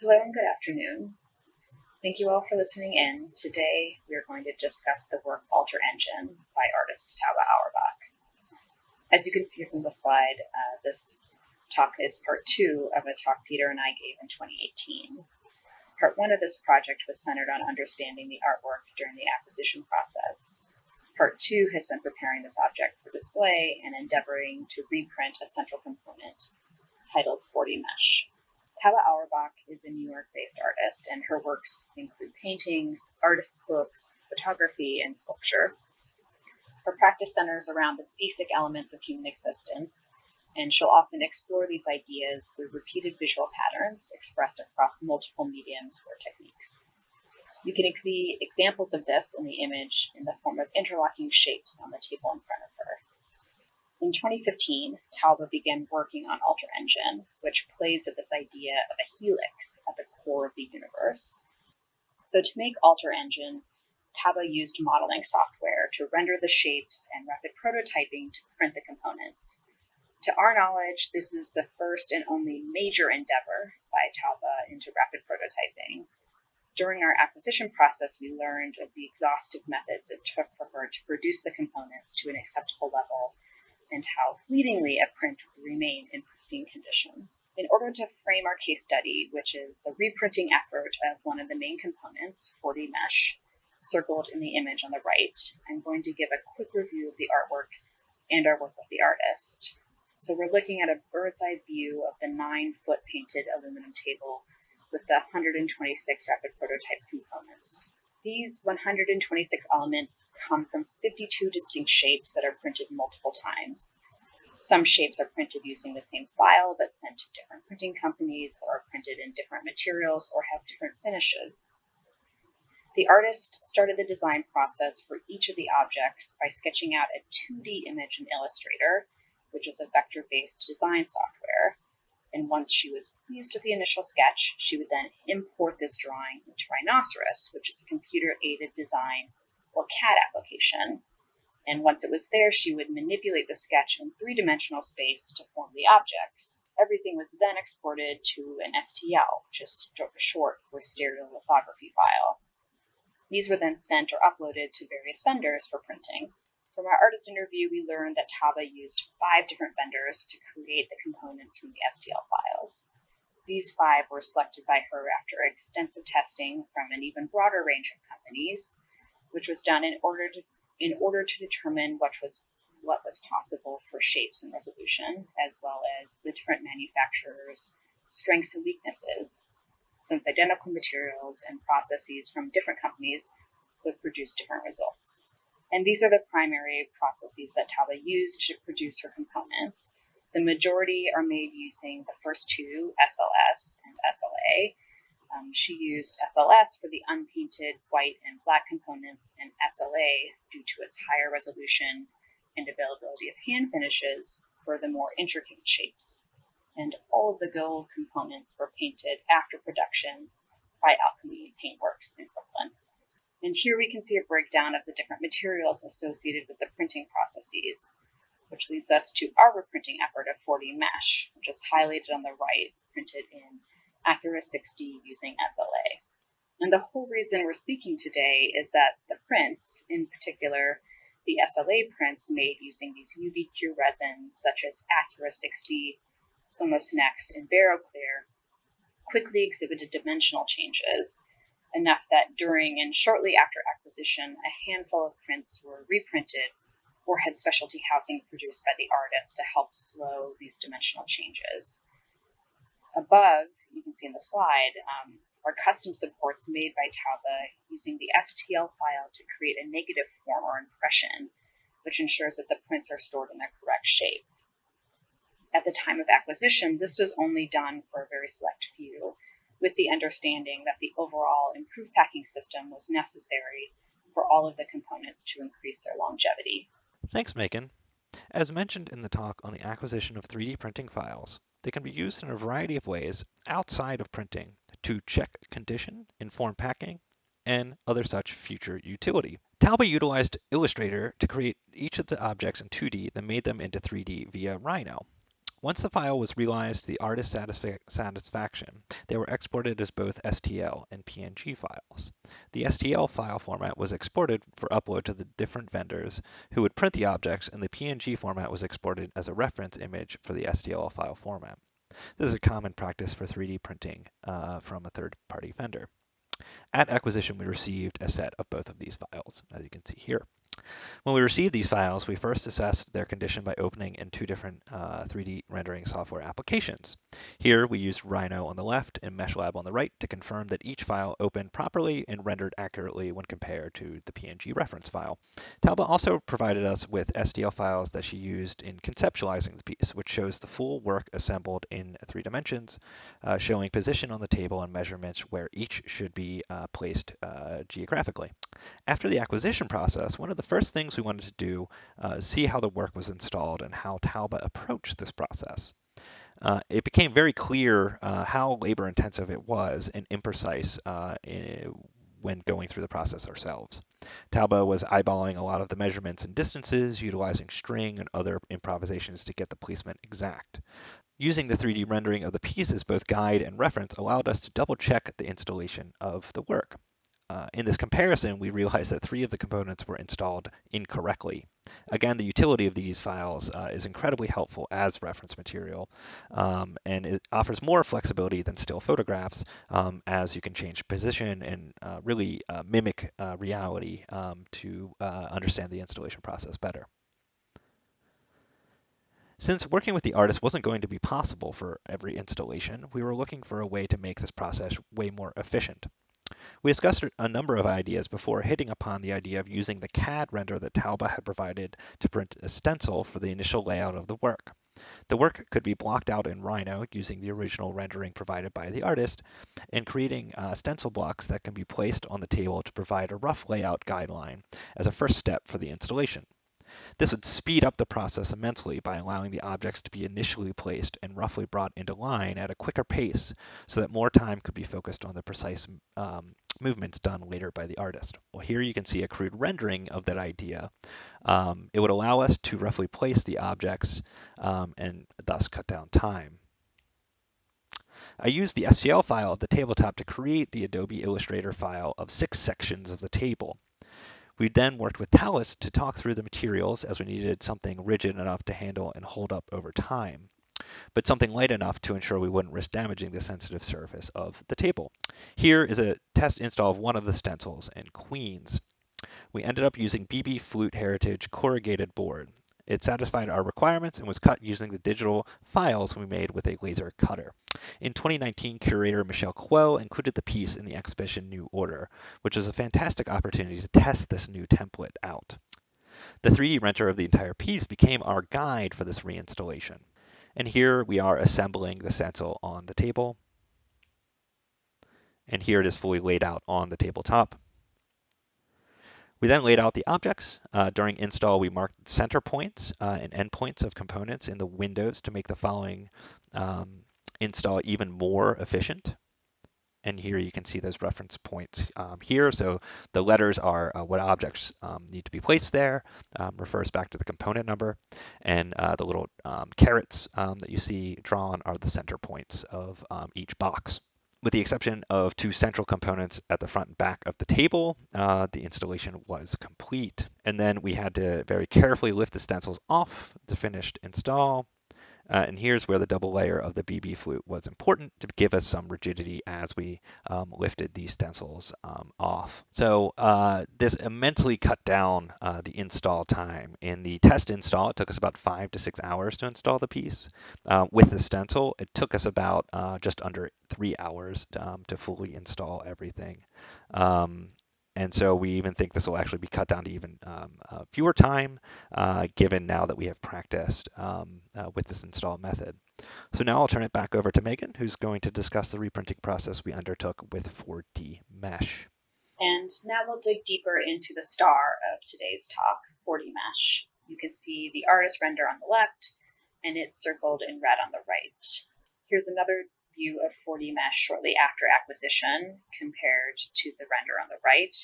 Hello and good afternoon. Thank you all for listening in. Today we are going to discuss the work Alter Engine by artist Tauba Auerbach. As you can see from the slide, uh, this talk is part two of a talk Peter and I gave in 2018. Part one of this project was centered on understanding the artwork during the acquisition process. Part two has been preparing this object for display and endeavoring to reprint a central component titled 4D Mesh. Tauba Auerbach is a New York based artist, and her works include paintings, artist books, photography, and sculpture. Her practice centers around the basic elements of human existence, and she'll often explore these ideas through repeated visual patterns expressed across multiple mediums or techniques. You can see examples of this in the image in the form of interlocking shapes on the table in front of her. In 2015, Tauba began working on Alter Engine, which plays at this idea of a helix at the core of the universe. So to make Alter Engine, Tauba used modeling software to render the shapes and rapid prototyping to print the components. To our knowledge, this is the first and only major endeavor by Tauba into rapid prototyping. During our acquisition process, we learned of the exhaustive methods it took for her to produce the components to an acceptable level and how fleetingly a print would remain in pristine condition. In order to frame our case study, which is the reprinting effort of one of the main components, 4D Mesh, circled in the image on the right, I'm going to give a quick review of the artwork and our work with the artist. So we're looking at a bird's eye view of the nine foot painted aluminum table with the 126 rapid prototype components. These 126 elements come from 52 distinct shapes that are printed multiple times. Some shapes are printed using the same file but sent to different printing companies or are printed in different materials or have different finishes. The artist started the design process for each of the objects by sketching out a 2D image in Illustrator, which is a vector-based design software, and once she was pleased with the initial sketch, she would then import this drawing into Rhinoceros, which is a computer aided design or CAD application. And once it was there, she would manipulate the sketch in three dimensional space to form the objects. Everything was then exported to an STL, is short for stereolithography file. These were then sent or uploaded to various vendors for printing. From our artist interview, we learned that Tauba used five different vendors to create the components from the STL files. These five were selected by her after extensive testing from an even broader range of companies, which was done in order to in order to determine what was what was possible for shapes and resolution, as well as the different manufacturers' strengths and weaknesses, since identical materials and processes from different companies would produce different results. And these are the primary processes that Tauba used to produce her components. The majority are made using the first two, SLS and SLA. Um, she used SLS for the unpainted white and black components, and SLA due to its higher resolution and availability of hand finishes for the more intricate shapes. And all of the gold components were painted after production by Alchemy Paintworks in Brooklyn. And here we can see a breakdown of the different materials associated with the printing processes, which leads us to our reprinting effort of 4D Mesh, which is highlighted on the right, printed in Accura 60 using SLA. And the whole reason we're speaking today is that the prints, in particular the SLA prints made using these UV-Cure resins such as Accura 60, Somos Next, and Baroclear, quickly exhibited dimensional changes enough that during and shortly after acquisition, a handful of prints were reprinted or had specialty housing produced by the artist to help slow these dimensional changes. Above, you can see in the slide, um, are custom supports made by Tauba using the STL file to create a negative form or impression, which ensures that the prints are stored in their correct shape. At the time of acquisition, this was only done for a very select few, with the understanding that the overall improved packing system was necessary for all of the components to increase their longevity. Thanks, Megan. As mentioned in the talk on the acquisition of 3D printing files, they can be used in a variety of ways outside of printing to check condition, inform packing, and other such future utility. Tauba utilized Illustrator to create each of the objects in 2D, then made them into 3D via Rhino. Once the file was realized to the artist's satisfa satisfaction, they were exported as both STL and PNG files. The STL file format was exported for upload to the different vendors who would print the objects, and the PNG format was exported as a reference image for the STL file format. This is a common practice for 3D printing uh, from a third-party vendor. At acquisition, we received a set of both of these files, as you can see here. When we received these files, we first assessed their condition by opening in two different uh, 3D rendering software applications. Here, we used Rhino on the left and MeshLab on the right to confirm that each file opened properly and rendered accurately when compared to the PNG reference file. Tauba also provided us with STL files that she used in conceptualizing the piece, which shows the full work assembled in three dimensions, uh, showing position on the table and measurements where each should be uh, placed uh, geographically. After the acquisition process, one of the first things we wanted to do uh, is see how the work was installed and how Tauba approached this process. Uh, it became very clear uh, how labor intensive it was and imprecise uh, in, when going through the process ourselves. Tauba was eyeballing a lot of the measurements and distances, utilizing string and other improvisations to get the placement exact. Using the 3D rendering of the piece as both guide and reference allowed us to double check the installation of the work. Uh, in this comparison, we realized that three of the components were installed incorrectly. Again, the utility of these files uh, is incredibly helpful as reference material, um, and it offers more flexibility than still photographs um, as you can change position and uh, really uh, mimic uh, reality um, to uh, understand the installation process better. Since working with the artist wasn't going to be possible for every installation, we were looking for a way to make this process way more efficient. We discussed a number of ideas before hitting upon the idea of using the CAD render that Tauba had provided to print a stencil for the initial layout of the work. The work could be blocked out in Rhino using the original rendering provided by the artist and creating uh, stencil blocks that can be placed on the table to provide a rough layout guideline as a first step for the installation. This would speed up the process immensely by allowing the objects to be initially placed and roughly brought into line at a quicker pace so that more time could be focused on the precise um, movements done later by the artist. Well, here you can see a crude rendering of that idea. Um, it would allow us to roughly place the objects um, and thus cut down time. I used the STL file at the tabletop to create the Adobe Illustrator file of six sections of the table. We then worked with Tauba to talk through the materials as we needed something rigid enough to handle and hold up over time, but something light enough to ensure we wouldn't risk damaging the sensitive surface of the table. Here is a test install of one of the stencils in Queens. We ended up using BB Flute Heritage corrugated board. It satisfied our requirements and was cut using the digital files we made with a laser cutter. In 2019, curator Michelle Kuo included the piece in the exhibition New Order, which was a fantastic opportunity to test this new template out. The 3D render of the entire piece became our guide for this reinstallation. And here we are assembling the stencil on the table. And here it is fully laid out on the tabletop. We then laid out the objects. Uh, during install, we marked center points uh, and endpoints of components in the windows to make the following um, install even more efficient. And here you can see those reference points um, here. So the letters are uh, what objects um, need to be placed there, um, refers back to the component number. And uh, the little um, carets um, that you see drawn are the center points of each box. With the exception of two central components at the front and back of the table, uh, the installation was complete. And then we had to very carefully lift the stencils off the finished install. Uh, and here's where the double layer of the BB flute was important to give us some rigidity as we um, lifted these stencils um, off. So uh, this immensely cut down uh, the install time. In the test install, it took us about five to six hours to install the piece. Uh, with the stencil, it took us about uh, just under three hours to, um, to fully install everything. Um, and so we even think this will actually be cut down to even um, uh, fewer time, uh, given now that we have practiced um, uh, with this install method. So now I'll turn it back over to Megan, who's going to discuss the reprinting process we undertook with 4D Mesh. And now we'll dig deeper into the star of today's talk, 4D Mesh. You can see the artist render on the left, and it's circled in red on the right. Here's another view of 4D Mesh shortly after acquisition compared to the render on the right.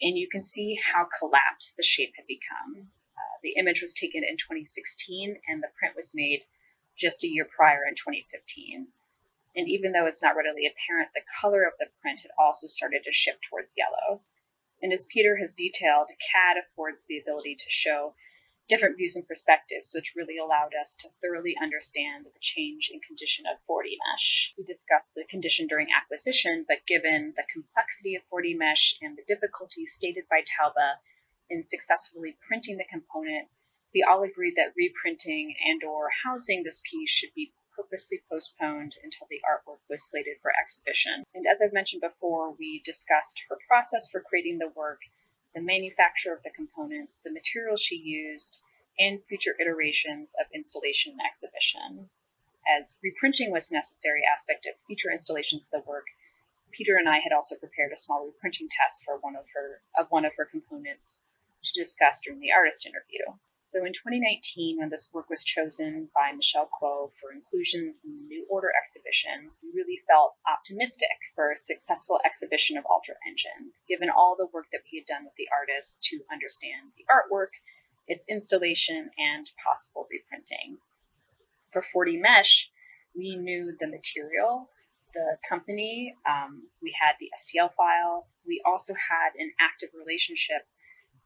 And you can see how collapsed the shape had become. Uh, the image was taken in 2016 and the print was made just a year prior in 2015. And even though it's not readily apparent, the color of the print had also started to shift towards yellow. And as Peter has detailed, CAD affords the ability to show different views and perspectives, which really allowed us to thoroughly understand the change in condition of 4D mesh. We discussed the condition during acquisition, but given the complexity of 4D mesh and the difficulties stated by Tauba in successfully printing the component, we all agreed that reprinting and or housing this piece should be purposely postponed until the artwork was slated for exhibition. And as I've mentioned before, we discussed her process for creating the work, the manufacture of the components, the materials she used, and future iterations of installation and exhibition. As reprinting was a necessary aspect of future installations of the work, Peter and I had also prepared a small reprinting test for one of her of one of her components to discuss during the artist interview. So in 2019, when this work was chosen by Michelle Kuo for inclusion in the New Order exhibition, we really felt optimistic for a successful exhibition of Alter Engine, given all the work that we had done with the artist to understand the artwork, its installation, and possible reprinting. For 4D Mesh, we knew the material, the company, um, we had the STL file, we also had an active relationship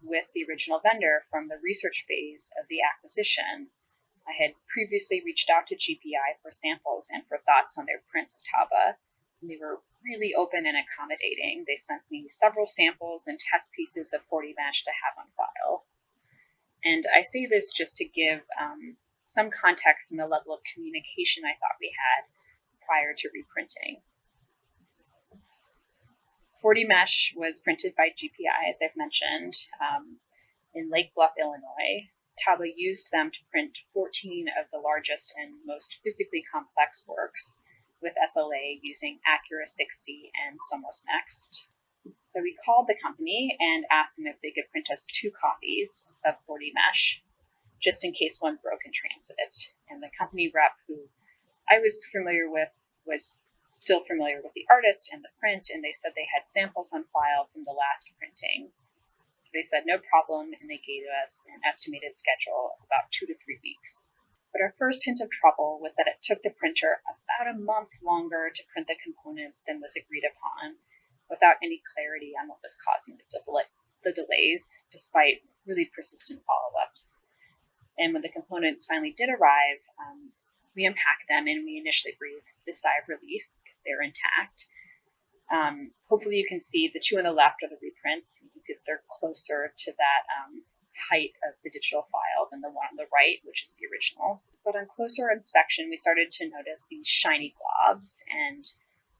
with the original vendor from the research phase of the acquisition. I had previously reached out to GPI for samples and for thoughts on their prints with Tauba, And they were really open and accommodating. They sent me several samples and test pieces of 4D Mesh to have on file. And I say this just to give um, some context in the level of communication I thought we had prior to reprinting. 4D Mesh was printed by GPI, as I've mentioned, um, in Lake Bluff, Illinois. Tauba used them to print 14 of the largest and most physically complex works with SLA using Accura 60 and Somos Next. So we called the company and asked them if they could print us two copies of 4D Mesh, just in case one broke in transit. And the company rep, who I was familiar with, was still familiar with the artist and the print, and they said they had samples on file from the last printing. So they said no problem, and they gave us an estimated schedule of about two to three weeks. But our first hint of trouble was that it took the printer about a month longer to print the components than was agreed upon, without any clarity on what was causing the, the delays, despite really persistent follow ups. And when the components finally did arrive, um, we unpacked them and we initially breathed a sigh of relief they're intact. Um, hopefully you can see the two on the left are the reprints. You can see that they're closer to that um, height of the digital file than the one on the right, which is the original. But on closer inspection, we started to notice these shiny globs, and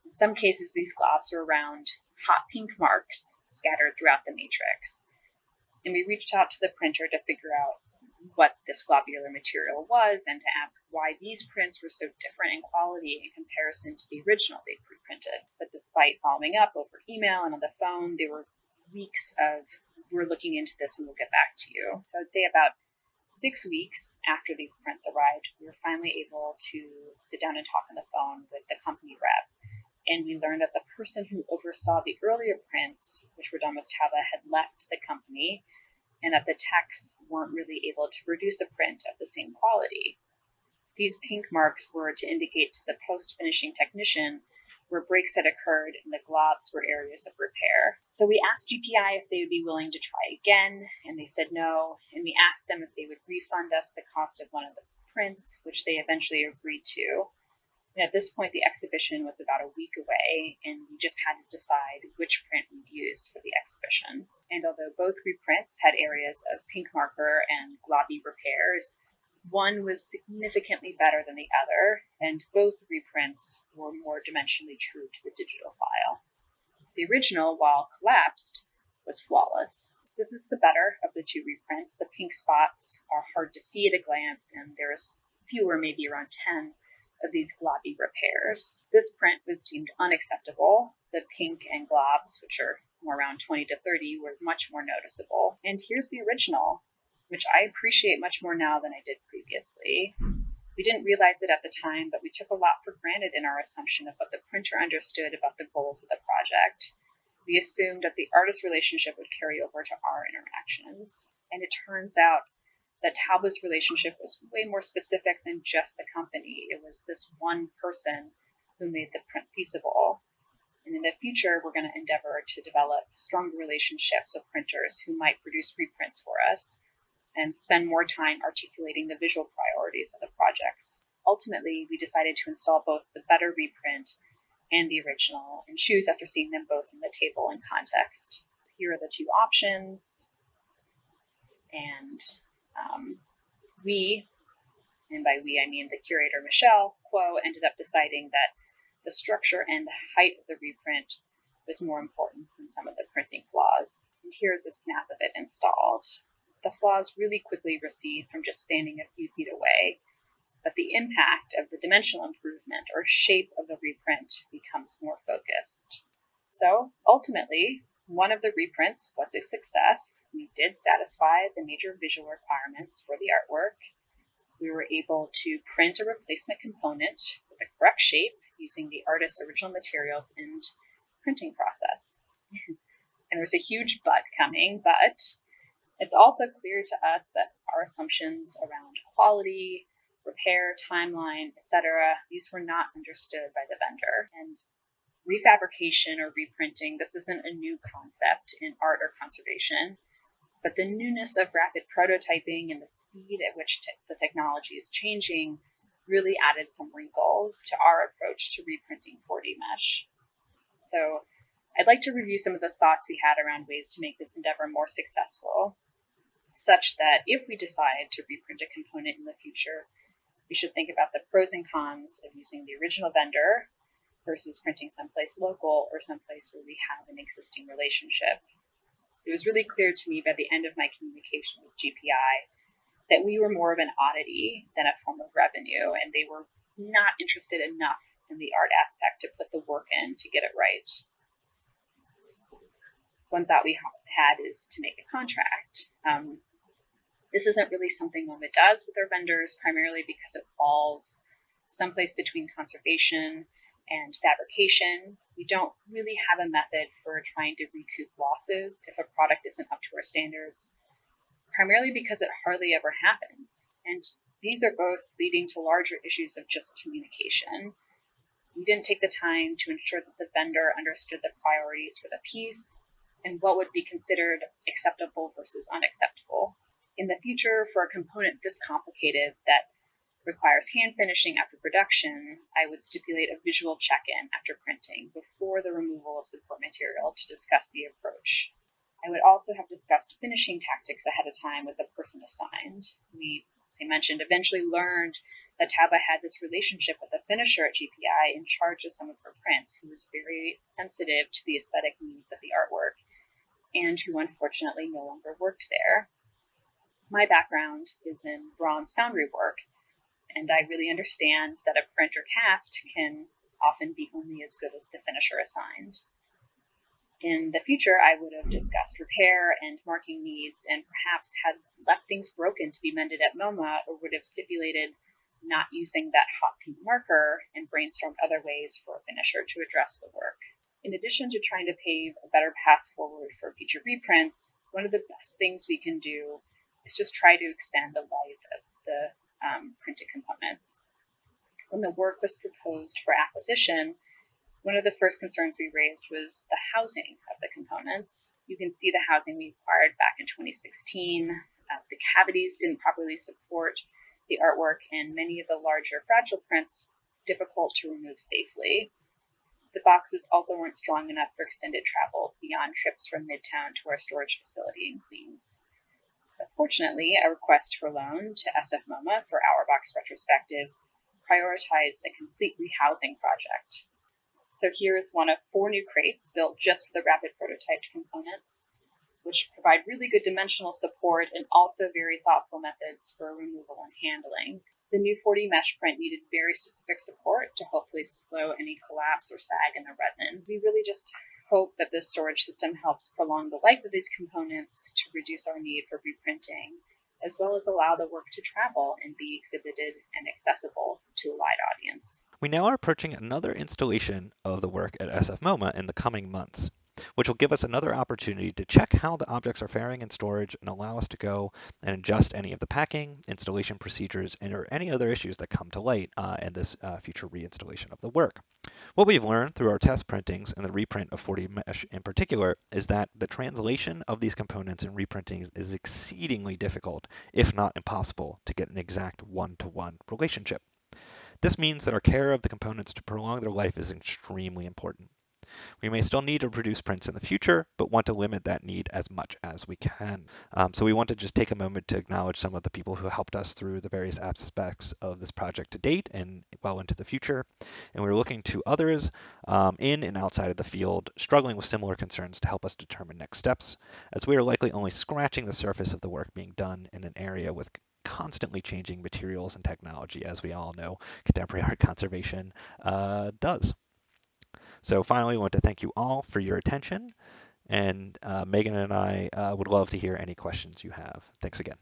in some cases, these globs are around hot pink marks scattered throughout the matrix. And we reached out to the printer to figure out what this globular material was and to ask why these prints were so different in quality in comparison to the original they pre-printed. But despite following up over email and on the phone, there were weeks of we're looking into this and we'll get back to you. So I'd say about six weeks after these prints arrived, we were finally able to sit down and talk on the phone with the company rep. And we learned that the person who oversaw the earlier prints, which were done with Tauba, had left the company and that the texts weren't really able to produce a print of the same quality. These pink marks were to indicate to the post finishing technician where breaks had occurred and the globs were areas of repair. So we asked GPI if they would be willing to try again, and they said no. And we asked them if they would refund us the cost of one of the prints, which they eventually agreed to. And at this point, the exhibition was about a week away, and we just had to decide which print we'd use for the exhibition. And although both reprints had areas of pink marker and globby repairs, one was significantly better than the other, and both reprints were more dimensionally true to the digital file. The original, while collapsed, was flawless. This is the better of the two reprints. The pink spots are hard to see at a glance, and there's fewer, maybe around 10, of these globby repairs. This print was deemed unacceptable. The pink and globs, which are more around 20 to 30, were much more noticeable. And here's the original, which I appreciate much more now than I did previously. We didn't realize it at the time, but we took a lot for granted in our assumption of what the printer understood about the goals of the project. We assumed that the artist relationship would carry over to our interactions. And it turns out that Tauba's relationship was way more specific than just the company. It was this one person who made the print feasible. And in the future, we're going to endeavor to develop stronger relationships with printers who might produce reprints for us and spend more time articulating the visual priorities of the projects. Ultimately, we decided to install both the better reprint and the original and choose after seeing them both in the table and context. Here are the two options. And um, we, and by we I mean the curator Michelle Kuo, ended up deciding that the structure and the height of the reprint was more important than some of the printing flaws. And here's a snap of it installed. The flaws really quickly recede from just standing a few feet away, but the impact of the dimensional improvement or shape of the reprint becomes more focused. So ultimately, one of the reprints was a success. We did satisfy the major visual requirements for the artwork. We were able to print a replacement component with the correct shape using the artist's original materials and printing process. and there's a huge but coming, but it's also clear to us that our assumptions around quality, repair, timeline, etc., these were not understood by the vendor. And refabrication or reprinting, this isn't a new concept in art or conservation, but the newness of rapid prototyping and the speed at which te- the technology is changing really added some wrinkles to our approach to reprinting 4D mesh. So I'd like to review some of the thoughts we had around ways to make this endeavor more successful, such that if we decide to reprint a component in the future, we should think about the pros and cons of using the original vendor versus printing someplace local or someplace where we have an existing relationship. It was really clear to me by the end of my communication with GPI that we were more of an oddity than a form of revenue, and they were not interested enough in the art aspect to put the work in to get it right. One thought we had is to make a contract. Um, this isn't really something MoMA does with their vendors, primarily because it falls someplace between conservation and fabrication. We don't really have a method for trying to recoup losses if a product isn't up to our standards, primarily because it hardly ever happens. And these are both leading to larger issues of just communication. We didn't take the time to ensure that the vendor understood the priorities for the piece and what would be considered acceptable versus unacceptable. In the future, for a component this complicated that requires hand finishing after production, I would stipulate a visual check-in after printing before the removal of support material to discuss the approach. I would also have discussed finishing tactics ahead of time with the person assigned. We, as I mentioned, eventually learned that Tauba had this relationship with a finisher at GPI in charge of some of her prints who was very sensitive to the aesthetic needs of the artwork and who unfortunately no longer worked there. My background is in bronze foundry work, and I really understand that a print or cast can often be only as good as the finisher assigned. In the future, I would have discussed repair and marking needs and perhaps had left things broken to be mended at MoMA or would have stipulated not using that hot pink marker and brainstormed other ways for a finisher to address the work. In addition to trying to pave a better path forward for future reprints, one of the best things we can do is just try to extend the life of the um, printed components. When the work was proposed for acquisition, one of the first concerns we raised was the housing of the components. You can see the housing we acquired back in 2016. Uh, the cavities didn't properly support the artwork, and many of the larger fragile prints difficult to remove safely. The boxes also weren't strong enough for extended travel beyond trips from Midtown to our storage facility in Queens. Fortunately, a request for loan to SF MoMA for Auerbach retrospective prioritized a complete rehousing project. So here is one of four new crates built just for the rapid prototyped components, which provide really good dimensional support and also very thoughtful methods for removal and handling. The new 4D mesh print needed very specific support to hopefully slow any collapse or sag in the resin. We really just hope that this storage system helps prolong the life of these components to reduce our need for reprinting, as well as allow the work to travel and be exhibited and accessible to a wide audience. We now are approaching another installation of the work at SF MoMA in the coming months. Which will give us another opportunity to check how the objects are faring in storage and allow us to go and adjust any of the packing, installation procedures, and or any other issues that come to light uh, in this uh, future reinstallation of the work. What we've learned through our test printings and the reprint of 4D Mesh in particular is that the translation of these components in reprintings is exceedingly difficult, if not impossible, to get an exact one-to-one -one relationship. This means that our care of the components to prolong their life is extremely important. We may still need to produce prints in the future, but want to limit that need as much as we can. Um, so we want to just take a moment to acknowledge some of the people who helped us through the various aspects of this project to date and well into the future. And we're looking to others um, in and outside of the field struggling with similar concerns to help us determine next steps, as we are likely only scratching the surface of the work being done in an area with constantly changing materials and technology, as we all know contemporary art conservation uh, does. So finally, I want to thank you all for your attention. And uh, Megan and I uh, would love to hear any questions you have. Thanks again.